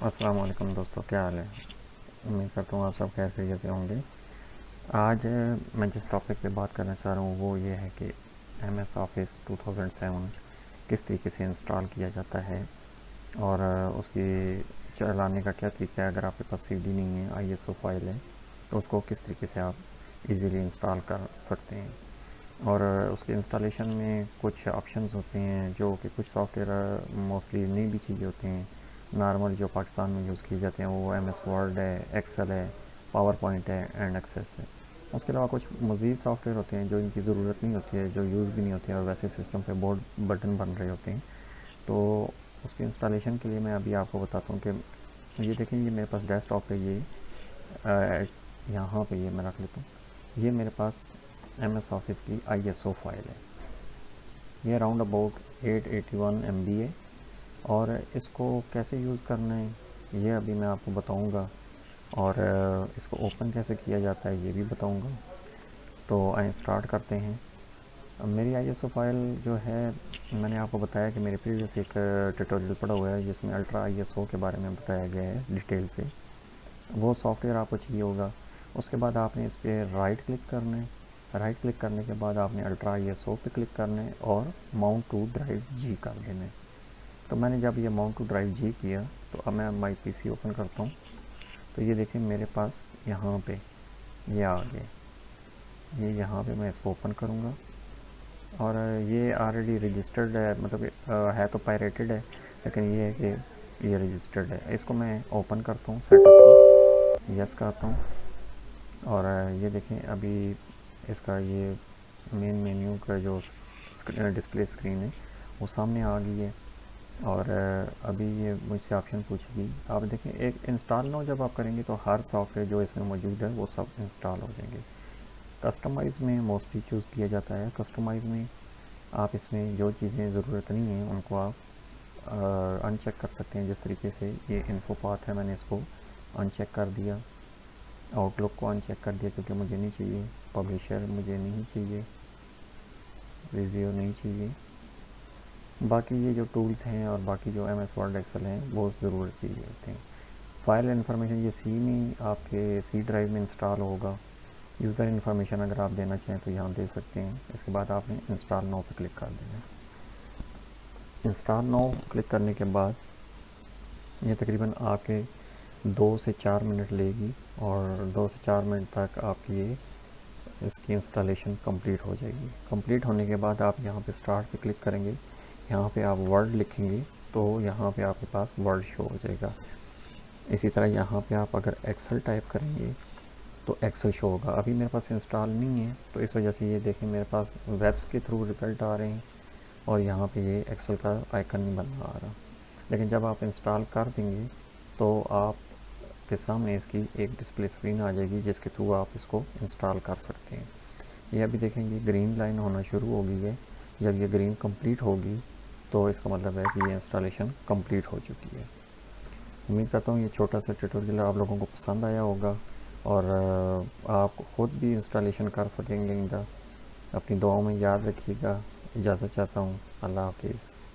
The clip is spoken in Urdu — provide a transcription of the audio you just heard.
السلام علیکم دوستو، کیا حال ہے؟ امید کرتا ہوں آپ سب خیر خیریت سے ہوں گے۔ آج میں جس ٹاپک پہ بات کرنا چاہ رہا ہوں وہ یہ ہے کہ M S office two thousand seven کس طریقے سے انسٹال کیا جاتا ہے اور اس کی چلانے کا کیا طریقہ ہے؟ اگر آپ کے پاس سی ڈی نہیں ہے آئی ایس او فائل ہے، تو اس کو کس طریقے سے آپ ایزیلی انسٹال کر سکتے ہیں؟ اور اس کے انسٹالیشن میں کچھ آپشنز ہوتے ہیں جو کہ کچھ سافٹ ویئر موسٹلی نہیں بھی چاہیے ہوتے ہیں۔ نارمل جو پاکستان میں یوز کیے جاتے ہیں، وہ ایم ایس ورڈ ہے، ایکسل ہے، پاور پوائنٹ ہے اینڈ ایکسیس ہے۔ اس کے علاوہ کچھ مزید سافٹ ویئر ہوتے ہیں جو ان کی ضرورت نہیں ہوتی ہے، جو یوز بھی نہیں ہوتے اور ویسے سسٹم پہ بورڈ بٹن بن رہے ہوتے ہیں۔ تو اس کے انسٹالیشن کے لیے میں ابھی آپ کو بتاتا ہوں کہ یہ دیکھیں، یہ میرے پاس ڈیسک ٹاپ پہ یہ یہاں پہ یہ میں رکھ لیتا ہوں۔ یہ میرے پاس ایم ایس آفس کی آئی ایس او فائل ہے۔ یہ around about eight eighty one M B ہے اور اس کو کیسے یوز کرنا ہے، یہ ابھی میں آپ کو بتاؤں گا۔ اور اس کو اوپن کیسے کیا جاتا ہے، یہ بھی بتاؤں گا۔ تو آئیں اسٹارٹ کرتے ہیں۔ میری آئی ایس او فائل جو ہے، میں نے آپ کو بتایا کہ میرے پریویس ایک ٹیٹوریل پڑا ہوا ہے، جس میں الٹرا آئی ایس او کے بارے میں بتایا گیا ہے ڈیٹیل سے۔ وہ سافٹ ویئر آپ کو چاہیے ہوگا۔ اس کے بعد آپ نے اس پہ رائٹ کلک کرنا ہے۔ رائٹ کلک کرنے کے بعد آپ نے الٹرا آئی ایس او پہ کلک کرنا ہے اور ماؤنٹ ٹو ڈرائیو جی کر دینا ہے۔ تو میں نے جب یہ ماؤنٹ ٹو ڈرائیو جی کیا، تو اب میں مائی پی سی اوپن کرتا ہوں۔ تو یہ دیکھیں میرے پاس یہاں پہ یہ آ گئے یہ یہاں پہ میں اس کو اوپن کروں گا۔ اور یہ آلریڈی رجسٹرڈ ہے مطلب ہے تو پائریٹڈ ہے، لیکن یہ ہے کہ یہ رجسٹرڈ ہے۔ اس کو میں اوپن کرتا ہوں سیٹ اپ یس کرتا ہوں۔ اور یہ دیکھیں ابھی اس کا یہ مین مینیو کا جو ڈسپلے اسکرین ہے، وہ سامنے آ گئی ہے۔ اور ابھی یہ مجھ سے آپشن پوچھے گی آپ دیکھیں، ایک انسٹال نو جب آپ کریں گے تو ہر سافٹ ویئر جو اس میں موجود ہے وہ سب انسٹال ہو جائیں گے۔ کسٹمائز میں موسٹلی چوز کیا جاتا ہے۔ کسٹمائز میں آپ اس میں جو چیزیں ضرورت نہیں ہیں ان کو آپ ان چیک کر سکتے ہیں۔ جس طریقے سے یہ انفو پاتھ ہے، میں نے اس کو ان چیک کر دیا۔ آؤٹ لک کو ان چیک کر دیا کیونکہ مجھے نہیں چاہیے۔ پبلیشر مجھے نہیں چاہیے۔ ریزیو نہیں چاہیے۔ باقی یہ جو ٹولز ہیں اور باقی جو ایم ایس ورڈ، ایکسل ہیں، وہ ضرورت چاہیے ہوتے ہیں۔ فائل انفارمیشن، یہ سی میں آپ کے سی ڈرائیو میں انسٹال ہوگا۔ یوزر انفارمیشن اگر آپ دینا چاہیں تو یہاں دے سکتے ہیں۔ اس کے بعد آپ نے انسٹال نو پہ کلک کر دینا۔ انسٹال نو کلک کرنے کے بعد یہ تقریباً آپ کے دو سے چار منٹ لے گی اور دو سے چار منٹ تک آپ کی یہ اس کی انسٹالیشن کمپلیٹ ہو جائے گی۔ کمپلیٹ ہونے کے بعد آپ یہاں پہ اسٹارٹ پہ کلک کریں گے۔ یہاں پہ آپ ورڈ لکھیں گے تو یہاں پہ آپ کے پاس ورڈ شو ہو جائے گا۔ اسی طرح یہاں پہ آپ اگر ایکسل ٹائپ کریں گے تو ایکسل شو ہوگا۔ ابھی میرے پاس انسٹال نہیں ہے تو اس وجہ سے یہ دیکھیں میرے پاس ویبس کے تھرو رزلٹ آ رہے ہیں اور یہاں پہ یہ ایکسل کا آئکن نہیں بن رہا آ رہا۔ لیکن جب آپ انسٹال کر دیں گے تو آپ کے سامنے اس کی ایک ڈسپلے اسکرین آ جائے گی جس کے تھرو آپ اس کو انسٹال کر سکتے ہیں۔ یہ ابھی دیکھیں گے گرین لائن ہونا شروع ہو گئی ہے۔ جب یہ گرین کمپلیٹ ہوگی تو اس کا مطلب ہے کہ یہ انسٹالیشن کمپلیٹ ہو چکی ہے۔ امید کرتا ہوں یہ چھوٹا سا ٹیٹوریل آپ لوگوں کو پسند آیا ہوگا اور آپ خود بھی انسٹالیشن کر سکیں گے۔ اپنی دعاؤں میں یاد رکھیے گا۔ اجازت چاہتا ہوں۔ اللہ حافظ۔